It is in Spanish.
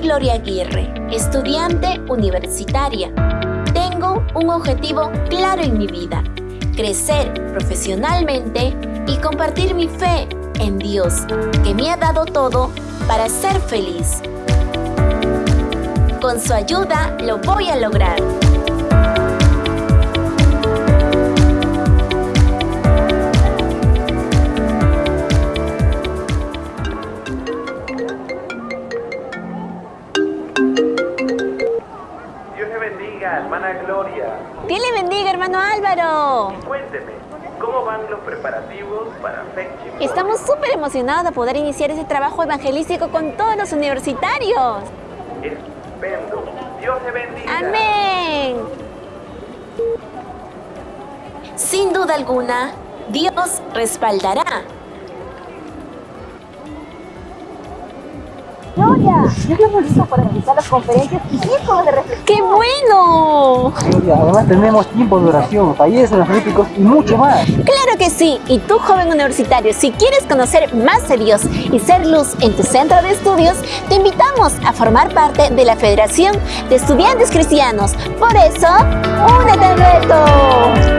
Gloria Aguirre, estudiante universitaria. Tengo un objetivo claro en mi vida, crecer profesionalmente y compartir mi fe en Dios, que me ha dado todo para ser feliz. Con su ayuda lo voy a lograr. Bendiga, hermana Gloria. Dios le bendiga, hermano Álvaro. Cuénteme, ¿cómo van los preparativos para Fetching? Estamos súper emocionados de poder iniciar ese trabajo evangelístico con todos los universitarios. Estupendo. Dios le bendiga. Amén. Sin duda alguna, Dios respaldará. Gloria, ya estamos listos para realizar las conferencias y círculos de reflexión. ¡Qué bueno! Gloria, además tenemos tiempo de oración, talleres energéticos y mucho más. Claro que sí. Y tú, joven universitario, si quieres conocer más de Dios y ser luz en tu centro de estudios, te invitamos a formar parte de la Federación de Estudiantes Cristianos. Por eso, únete al reto.